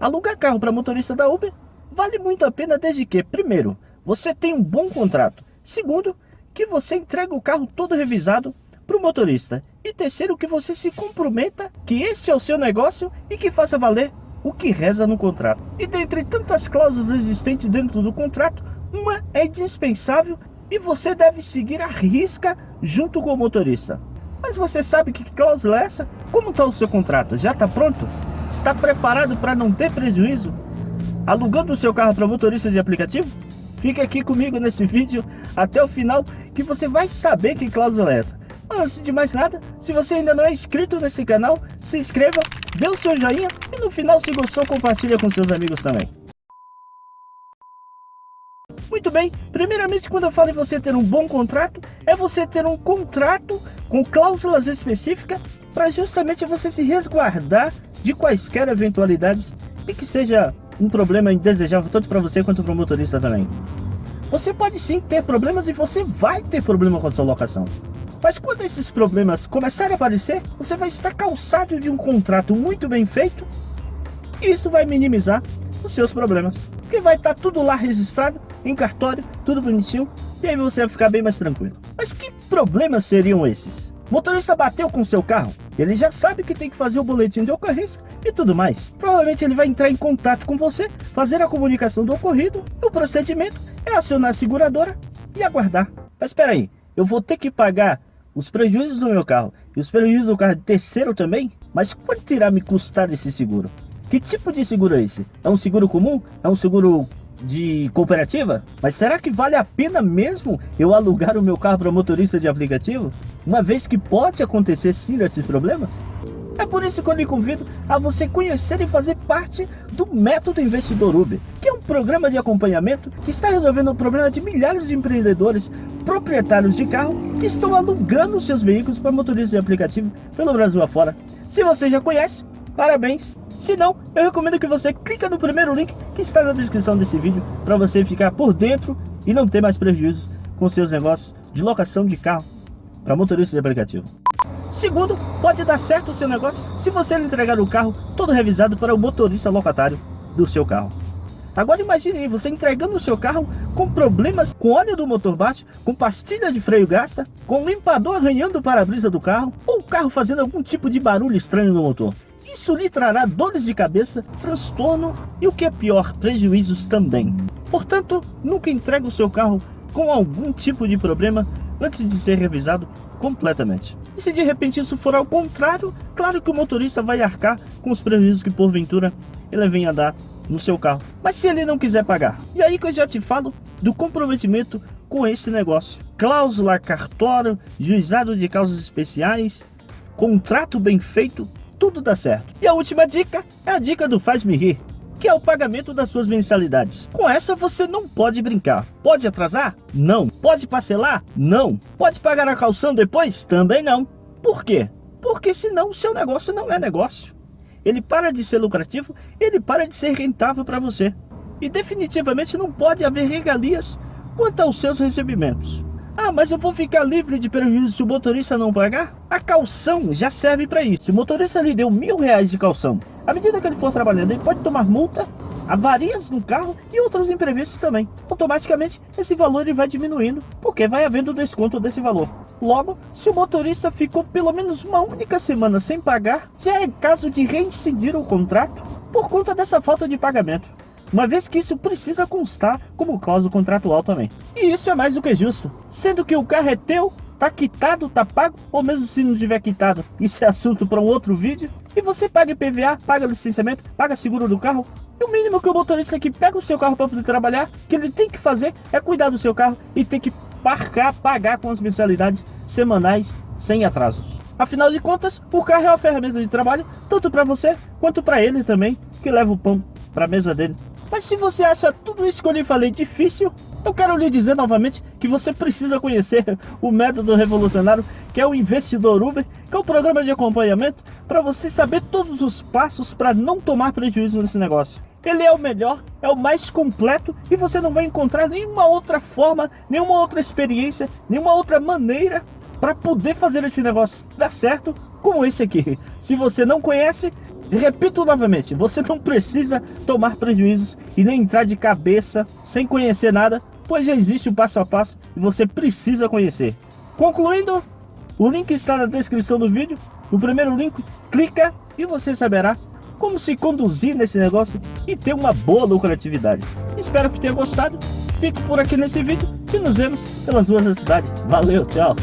Alugar carro para motorista da Uber vale muito a pena desde que, primeiro, você tem um bom contrato. Segundo, que você entrega o carro todo revisado para o motorista. E terceiro, que você se comprometa que este é o seu negócio e que faça valer o que reza no contrato. E dentre tantas cláusulas existentes dentro do contrato, uma é indispensável e você deve seguir a risca junto com o motorista. Mas você sabe que cláusula é essa? Como está o seu contrato? Já está pronto? Está preparado para não ter prejuízo? Alugando o seu carro para motorista de aplicativo? Fique aqui comigo nesse vídeo até o final que você vai saber que cláusula é essa. Antes de mais nada, se você ainda não é inscrito nesse canal, se inscreva, dê o seu joinha e no final se gostou compartilha com seus amigos também. Muito bem, primeiramente quando eu falo em você ter um bom contrato, é você ter um contrato com cláusulas específicas para justamente você se resguardar de quaisquer eventualidades e que seja um problema indesejável tanto para você quanto para o motorista também. Você pode sim ter problemas e você vai ter problema com a sua locação. Mas quando esses problemas começarem a aparecer, você vai estar calçado de um contrato muito bem feito e isso vai minimizar os seus problemas. Porque vai estar tudo lá registrado em cartório, tudo bonitinho, e aí você vai ficar bem mais tranquilo. Mas que problemas seriam esses? Motorista bateu com seu carro, ele já sabe que tem que fazer o boletim de ocorrência e tudo mais. Provavelmente ele vai entrar em contato com você, fazer a comunicação do ocorrido, o procedimento é acionar a seguradora e aguardar. Mas espera aí, eu vou ter que pagar os prejuízos do meu carro e os prejuízos do carro de terceiro também? Mas quanto irá me custar esse seguro? Que tipo de seguro é esse? É um seguro comum? É um seguro de cooperativa? Mas será que vale a pena mesmo eu alugar o meu carro para motorista de aplicativo? Uma vez que pode acontecer sim esses problemas? É por isso que eu lhe convido a você conhecer e fazer parte do Método Investidor Uber, que é um programa de acompanhamento que está resolvendo o problema de milhares de empreendedores proprietários de carro que estão alugando seus veículos para motoristas de aplicativo pelo Brasil afora. Se você já conhece, parabéns! Se não, eu recomendo que você clique no primeiro link que está na descrição desse vídeo para você ficar por dentro e não ter mais prejuízos com seus negócios de locação de carro para motoristas de aplicativo. Segundo, pode dar certo o seu negócio se você entregar o carro todo revisado para o motorista locatário do seu carro. Agora imagine você entregando o seu carro com problemas com óleo do motor baixo, com pastilha de freio gasta, com limpador arranhando o para-brisa do carro, ou o carro fazendo algum tipo de barulho estranho no motor. Isso lhe trará dores de cabeça, transtorno e o que é pior, prejuízos também. Portanto, nunca entregue o seu carro com algum tipo de problema antes de ser revisado completamente. E se de repente isso for ao contrário, claro que o motorista vai arcar com os prejuízos que porventura ele venha dar no seu carro. Mas se ele não quiser pagar, e aí que eu já te falo do comprometimento com esse negócio. Cláusula, cartório, juizado de causas especiais, contrato bem feito, tudo dá certo. E a última dica é a dica do Faz-me Rir, que é o pagamento das suas mensalidades. Com essa você não pode brincar. Pode atrasar? Não. Pode parcelar? Não. Pode pagar a calção depois? Também não. Por quê? Porque senão o seu negócio não é negócio. Ele para de ser lucrativo, ele para de ser rentável para você. E definitivamente não pode haver regalias quanto aos seus recebimentos. Ah, mas eu vou ficar livre de prejuízo se o motorista não pagar? A calção já serve para isso. O motorista lhe deu mil reais de calção, à medida que ele for trabalhando, ele pode tomar multa, avarias no carro e outros imprevistos também. Automaticamente, esse valor ele vai diminuindo, porque vai havendo desconto desse valor. Logo, se o motorista ficou pelo menos uma única semana sem pagar, já é caso de reincidir o contrato por conta dessa falta de pagamento uma vez que isso precisa constar como cláusula contratual também. E isso é mais do que justo, sendo que o carro é teu, tá quitado, tá pago, ou mesmo se não tiver quitado, isso é assunto para um outro vídeo, e você paga IPVA, paga licenciamento, paga seguro do carro, e o mínimo que o motorista que pega o seu carro para poder trabalhar, que ele tem que fazer é cuidar do seu carro e tem que parcar, pagar com as mensalidades semanais sem atrasos. Afinal de contas, o carro é uma ferramenta de trabalho, tanto para você quanto para ele também, que leva o pão para a mesa dele mas se você acha tudo isso que eu lhe falei difícil, eu quero lhe dizer novamente que você precisa conhecer o método revolucionário, que é o Investidor Uber, que é o programa de acompanhamento para você saber todos os passos para não tomar prejuízo nesse negócio. Ele é o melhor, é o mais completo e você não vai encontrar nenhuma outra forma, nenhuma outra experiência, nenhuma outra maneira para poder fazer esse negócio dar certo como esse aqui. Se você não conhece, repito novamente, você não precisa tomar prejuízos e nem entrar de cabeça sem conhecer nada, pois já existe o passo a passo e você precisa conhecer. Concluindo, o link está na descrição do vídeo. No primeiro link, clica e você saberá como se conduzir nesse negócio e ter uma boa lucratividade. Espero que tenha gostado. Fico por aqui nesse vídeo e nos vemos pelas ruas da cidade. Valeu, tchau!